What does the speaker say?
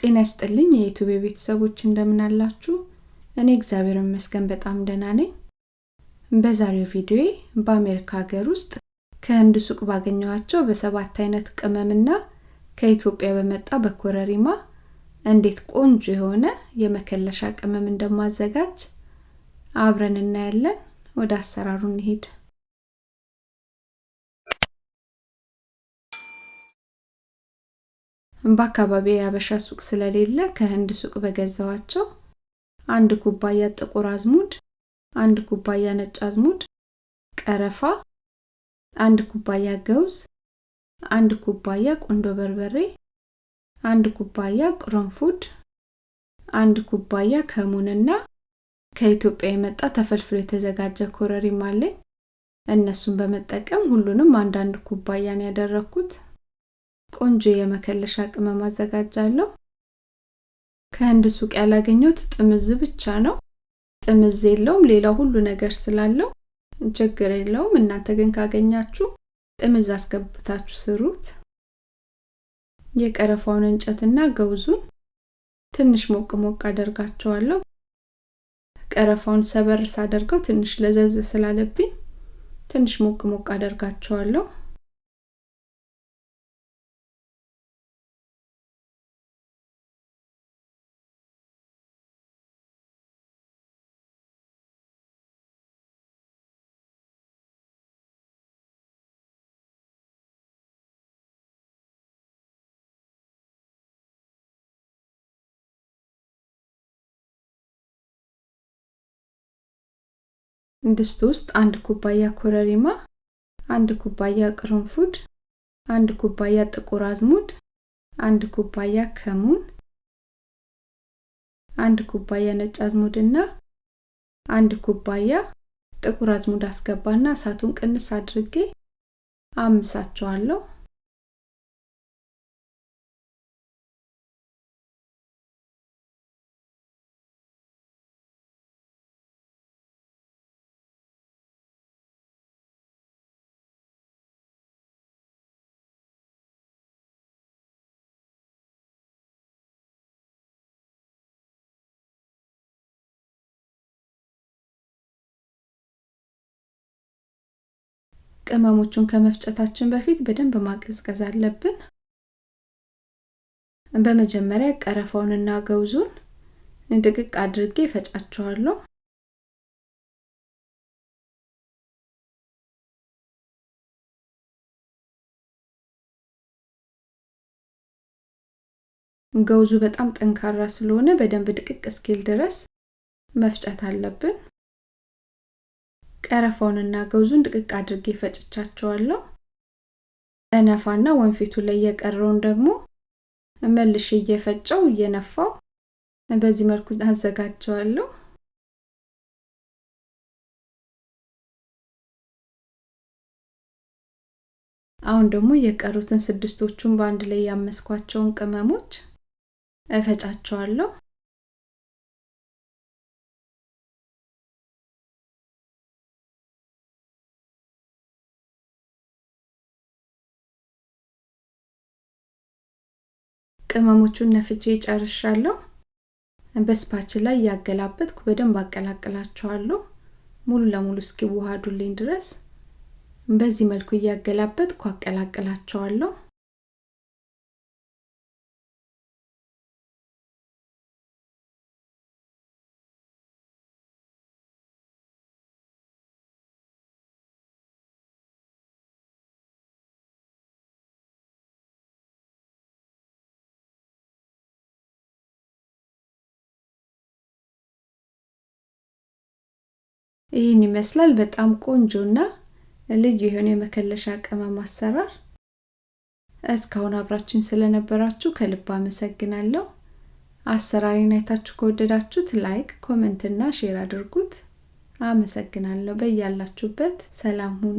ጤና ይስጥልኝ የዩቱብ ቤተሰቦች እንደምን አላችሁ? እኔ እግዚአብሔር ይመስገን በጣም ደህና ነኝ። በዛሬው ቪዲዮዬ በአሜሪካ ሀገር ውስጥ ከህንድ ሱቅ ባገኘኋቸው በሰባት አይነት ቅመምና ከኢትዮጵያ በመጣ በኮረሪማ እንዴት ቆንጆ የሆነ የመከለሻ ቅመም እንደማዘጋጅ አብረን እናያለን። ወደ አሰራሩ እንሂድ። በአካባቢ የአበሻ ሱቅ ስለሌለ ከህንድ ሱቅ በገዛዋቸው አንድ ኩባያ ጥቁር አዝሙድ፣ አንድ ኩባያ ነጭ አዝሙድ፣ ቀረፋ፣ አንድ ኩባያ ገውዝ፣ አንድ ኩባያ ቁንዶ በርበሬ፣ አንድ ኩባያ ቅርንፉድ፣ አንድ ኩባያ ከሙንና ከኢትዮጵያ የመጣ ተፈልፍሎ የተዘጋጀ ኮረሪማ አለኝ። እነሱን በመጠቀም ሁሉንም አንዳንድ ኩባያን ያደረኩት ቆንጆ የመከለሻ ቅመም አዘጋጃለሁ። ከህንድ ሱቅ ያላገኘሁት ጥምዝ ብቻ ነው። ጥምዝ የለውም፣ ሌላው ሁሉ ነገር ስላለው ችግር የለውም። እናንተ ግን ካገኛችሁ ጥምዝ አስገብታችሁ ስሩት። የቀረፋውን እንጨትና ገውዙን ትንሽ ሞቅ ሞቅ አደርጋቸዋለሁ። ቀረፋውን ሰበር ሳደርገው ትንሽ ለዘዝ ስላለብኝ ትንሽ ሞቅ ሞቅ አደርጋቸዋለሁ። ድስት ውስጥ አንድ ኩባያ ኮረሪማ፣ አንድ ኩባያ ቅርንፉድ፣ አንድ ኩባያ ጥቁር አዝሙድ፣ አንድ ኩባያ ከሙን፣ አንድ ኩባያ ነጭ አዝሙድ እና አንድ ኩባያ ጥቁር አዝሙድ አስገባና እሳቱን ቅንስ አድርጌ አምሳቸዋለሁ። ቅመሞቹን ከመፍጨታችን በፊት በደንብ ማቀዝቀዝ አለብን። በመጀመሪያ ቀረፋውንና ገውዙን ድቅቅ አድርጌ ፈጫቸዋለሁ። ገውዙ በጣም ጠንካራ ስለሆነ በደንብ ድቅቅ እስኪል ድረስ መፍጨት አለብን። ቀረፋውንና ገውዙን ድቅቅ አድርጌ ፈጭቻቸዋለሁ። እነፋና ወንፊቱ ላይ የቀረውን ደግሞ መልሼ እየፈጨው እየነፋው በዚህ መልኩ አዘጋጀዋለሁ። አሁን ደግሞ የቀሩትን ስድስቶቹን በአንድ ላይ ያመስኳቸውን ቅመሞች እፈጫቸዋለሁ። ቅመሞቹን ነፍቼ ጨርሻለሁ። በስፓች ላይ እያገላበጥኩ በደንብ አቀላቅላቸዋለሁ ሙሉ ለሙሉ እስኪዋሃዱልኝ ድረስ በዚህ መልኩ እያገላበጥኩ አቀላቅላቸዋለሁ። ይህን ይመስላል። በጣም ቆንጆና ልዩ የሆነ የመከለሻ ቅመም አሰራር። እስካሁን አብራችሁን ስለነበራችሁ ከልብ አመሰግናለሁ። አሰራሬን አይታችሁ ከወደዳችሁት like፣ comment እና share አድርጉት። አመሰግናለሁ። በያላችሁበት ሰላም ሁኑ።